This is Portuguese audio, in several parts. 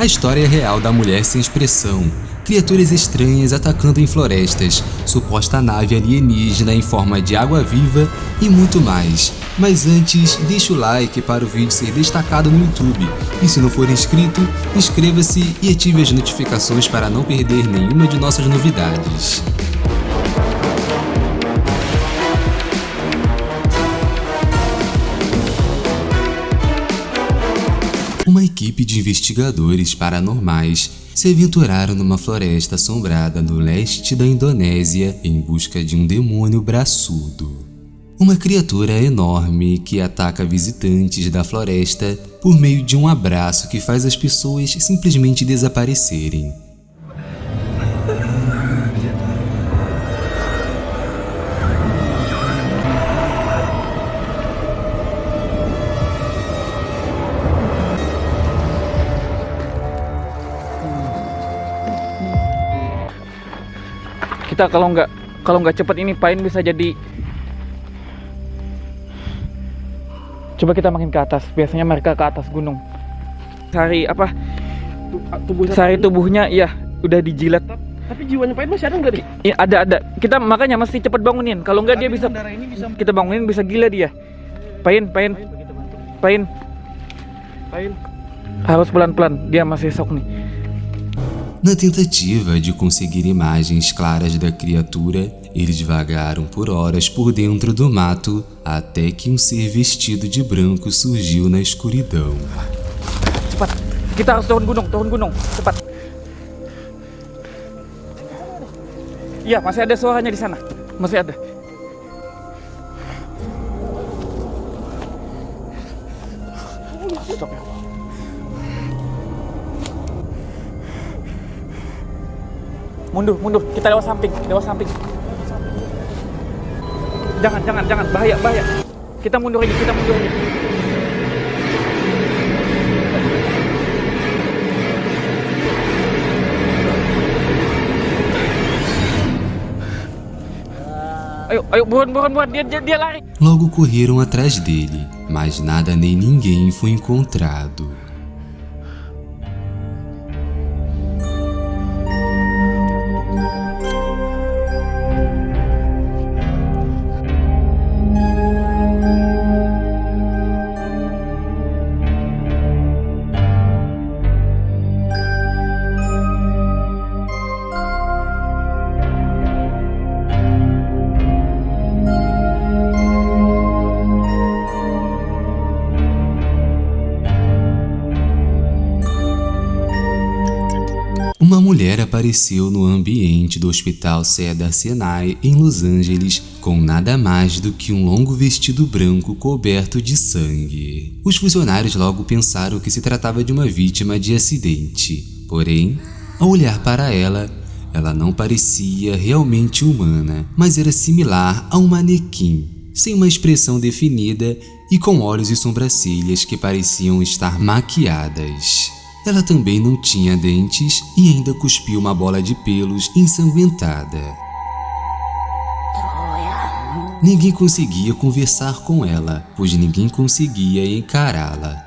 A história real da mulher sem expressão, criaturas estranhas atacando em florestas, suposta nave alienígena em forma de água viva e muito mais. Mas antes, deixa o like para o vídeo ser destacado no YouTube. E se não for inscrito, inscreva-se e ative as notificações para não perder nenhuma de nossas novidades. Equipe de investigadores paranormais se aventuraram numa floresta assombrada no leste da Indonésia em busca de um demônio braçudo. Uma criatura enorme que ataca visitantes da floresta por meio de um abraço que faz as pessoas simplesmente desaparecerem. Kita kalau nggak kalau nggak cepet ini pain bisa jadi coba kita makin ke atas biasanya mereka ke atas gunung sari apa tubuh sari tubuhnya iya udah dijilat tapi jiwanya pain masih ada nggak nih? Iya ada ada. Kita makanya mesti cepat bangunin. Kalau nggak dia bisa, ini bisa kita bangunin bisa gila dia. Pain, pain, pain, pain. Harus pelan-pelan. Dia masih sok nih. Na tentativa de conseguir imagens claras da criatura, eles vagaram por horas por dentro do mato até que um ser vestido de branco surgiu na escuridão. Cepat, kita harus turun gunung, turun gunung, cepat. Iya, masih ada suaranya di sana, masih ada. Mundur, mundur. Kita lewat samping, lewat samping. Jangan, jangan, jangan. Bahaya, bahaya. Kita mundur aja, kita mundur aja. Ayo, ayo, buruan, buruan, buruan. Dia, dia, dia lari. Logo correram atrás dele, mas nada nem ninguém foi encontrado. Uma mulher apareceu no ambiente do Hospital Cedar Sinai em Los Angeles com nada mais do que um longo vestido branco coberto de sangue. Os funcionários logo pensaram que se tratava de uma vítima de acidente. Porém, ao olhar para ela, ela não parecia realmente humana, mas era similar a um manequim, sem uma expressão definida e com olhos e sobrancelhas que pareciam estar maquiadas. Ela também não tinha dentes e ainda cuspiu uma bola de pelos ensanguentada. Ninguém conseguia conversar com ela, pois ninguém conseguia encará-la.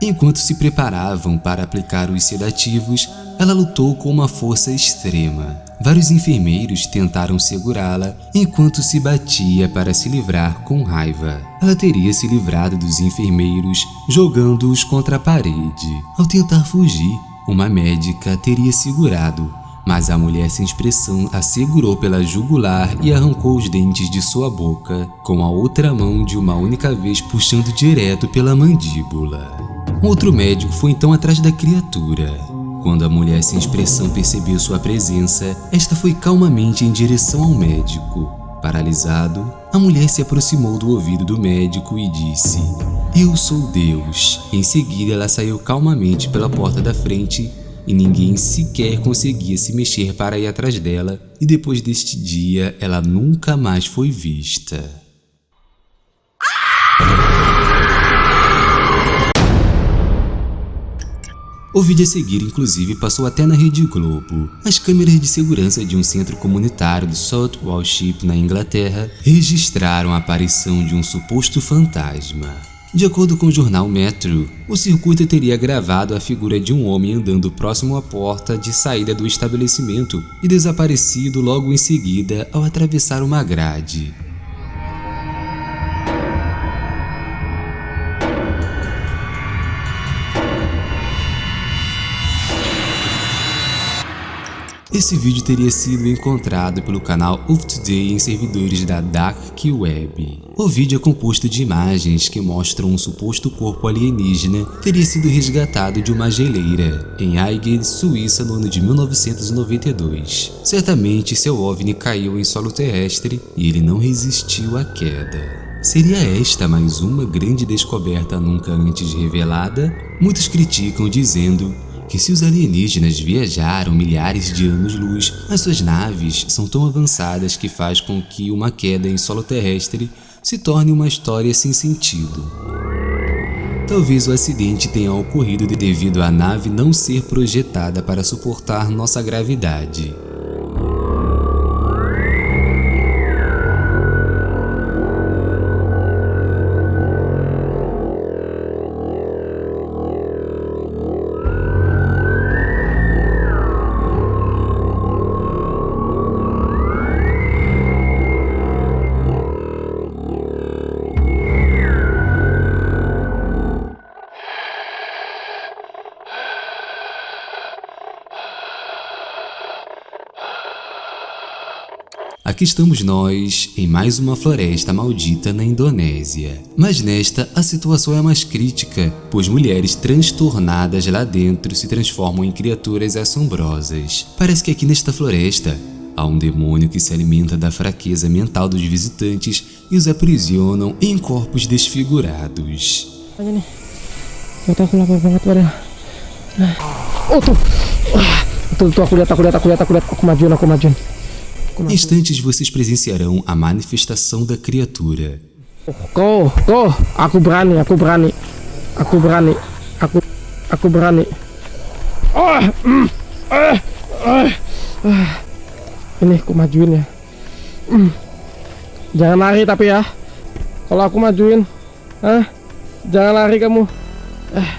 Enquanto se preparavam para aplicar os sedativos, ela lutou com uma força extrema. Vários enfermeiros tentaram segurá-la enquanto se batia para se livrar com raiva. Ela teria se livrado dos enfermeiros jogando-os contra a parede. Ao tentar fugir, uma médica teria segurado, mas a mulher sem expressão a segurou pela jugular e arrancou os dentes de sua boca, com a outra mão de uma única vez puxando direto pela mandíbula. Outro médico foi então atrás da criatura. Quando a mulher sem expressão percebeu sua presença, esta foi calmamente em direção ao médico. Paralisado, a mulher se aproximou do ouvido do médico e disse Eu sou Deus. Em seguida, ela saiu calmamente pela porta da frente e ninguém sequer conseguia se mexer para ir atrás dela e depois deste dia ela nunca mais foi vista. O vídeo a seguir, inclusive, passou até na Rede Globo. As câmeras de segurança de um centro comunitário do South Walship, na Inglaterra, registraram a aparição de um suposto fantasma. De acordo com o jornal Metro, o circuito teria gravado a figura de um homem andando próximo à porta de saída do estabelecimento e desaparecido logo em seguida ao atravessar uma grade. Esse vídeo teria sido encontrado pelo canal Up Today em servidores da Dark Web. O vídeo é composto de imagens que mostram um suposto corpo alienígena teria sido resgatado de uma geleira em Aigle, Suíça no ano de 1992. Certamente seu OVNI caiu em solo terrestre e ele não resistiu à queda. Seria esta mais uma grande descoberta nunca antes revelada? Muitos criticam dizendo que se os alienígenas viajaram milhares de anos-luz, as suas naves são tão avançadas que faz com que uma queda em solo terrestre se torne uma história sem sentido. Talvez o acidente tenha ocorrido devido à nave não ser projetada para suportar nossa gravidade. Aqui estamos nós, em mais uma floresta maldita na Indonésia. Mas nesta, a situação é mais crítica, pois mulheres transtornadas lá dentro se transformam em criaturas assombrosas. Parece que aqui nesta floresta, há um demônio que se alimenta da fraqueza mental dos visitantes e os aprisionam em corpos desfigurados. Oh tuh, tuh, tuh aku lihat, aku lihat, aku. Instantes vocês presenciarão a manifestação da criatura. Kau, kau, aku berani, aku berani, aku. Oh, mm, eh, eh, eh. Ini aku majuin ya. Mm. Jangan lari tapi ya. Kalau aku majuin, eh, jangan lari kamu. Eh,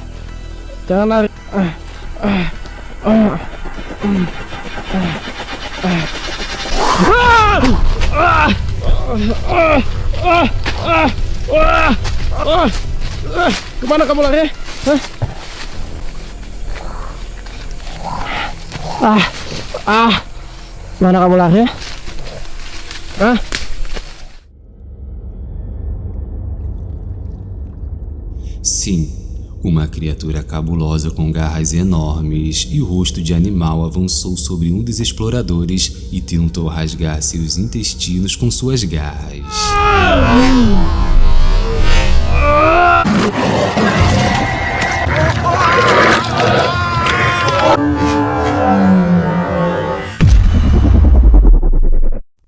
jangan lari. Eh, eh, eh, mm, eh, eh. Ke mana kamu lari? Hah? Ah, ah, mana kamu lari? Hah? Sim, uma criatura cabulosa com garras enormes e rosto de animal avançou sobre um dos exploradores e tentou rasgar seus intestinos com suas garras.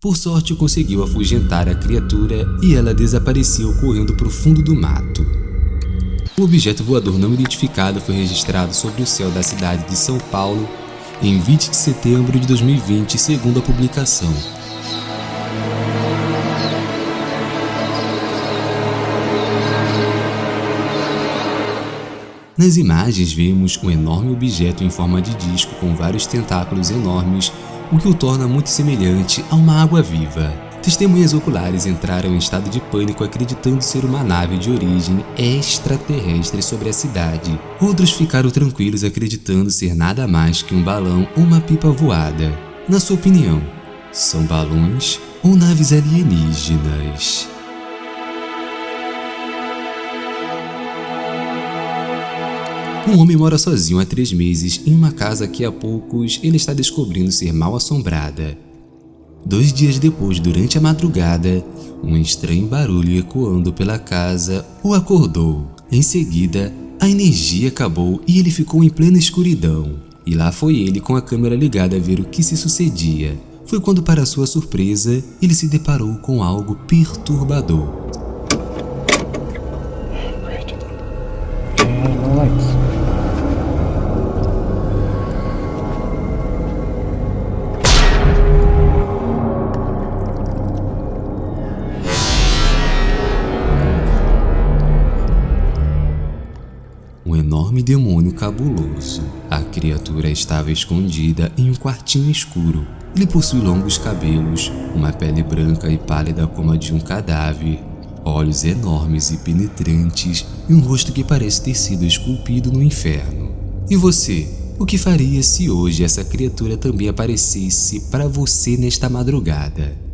Por sorte, conseguiu afugentar a criatura e ela desapareceu correndo para o fundo do mato. O objeto voador não identificado foi registrado sobre o céu da cidade de São Paulo em 20 de setembro de 2020, segundo a publicação. Nas imagens vemos um enorme objeto em forma de disco com vários tentáculos enormes, o que o torna muito semelhante a uma água-viva. Testemunhas oculares entraram em estado de pânico acreditando ser uma nave de origem extraterrestre sobre a cidade. Outros ficaram tranquilos acreditando ser nada mais que um balão ou uma pipa voada. Na sua opinião, são balões ou naves alienígenas? Um homem mora sozinho há três meses em uma casa que há poucos ele está descobrindo ser mal assombrada. Dois dias depois, durante a madrugada, um estranho barulho ecoando pela casa o acordou. Em seguida, a energia acabou e ele ficou em plena escuridão. E lá foi ele com a câmera ligada a ver o que se sucedia. Foi quando, para sua surpresa, ele se deparou com algo perturbador. Cabuloso. A criatura estava escondida em um quartinho escuro. Ele possui longos cabelos, uma pele branca e pálida como a de um cadáver, olhos enormes e penetrantes e um rosto que parece ter sido esculpido no inferno. E você? O que faria se hoje essa criatura também aparecesse para você nesta madrugada?